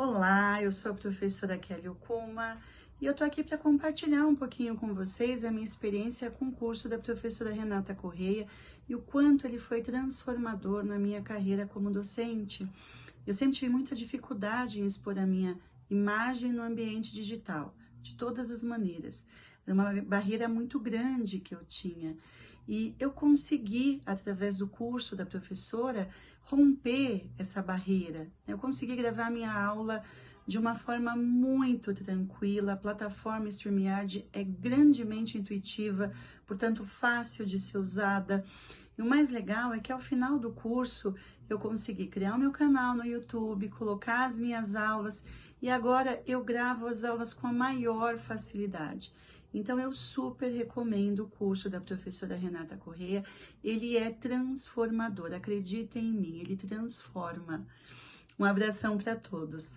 Olá, eu sou a professora Kelly Okuma e eu tô aqui para compartilhar um pouquinho com vocês a minha experiência com o curso da professora Renata Correia e o quanto ele foi transformador na minha carreira como docente. Eu sempre tive muita dificuldade em expor a minha imagem no ambiente digital, de todas as maneiras. Era uma barreira muito grande que eu tinha. E eu consegui, através do curso da professora, romper essa barreira. Eu consegui gravar minha aula de uma forma muito tranquila. A plataforma StreamYard é grandemente intuitiva, portanto fácil de ser usada. E o mais legal é que ao final do curso eu consegui criar o meu canal no YouTube, colocar as minhas aulas e agora eu gravo as aulas com a maior facilidade. Então, eu super recomendo o curso da professora Renata Correia. Ele é transformador, acreditem em mim, ele transforma. Um abração para todos.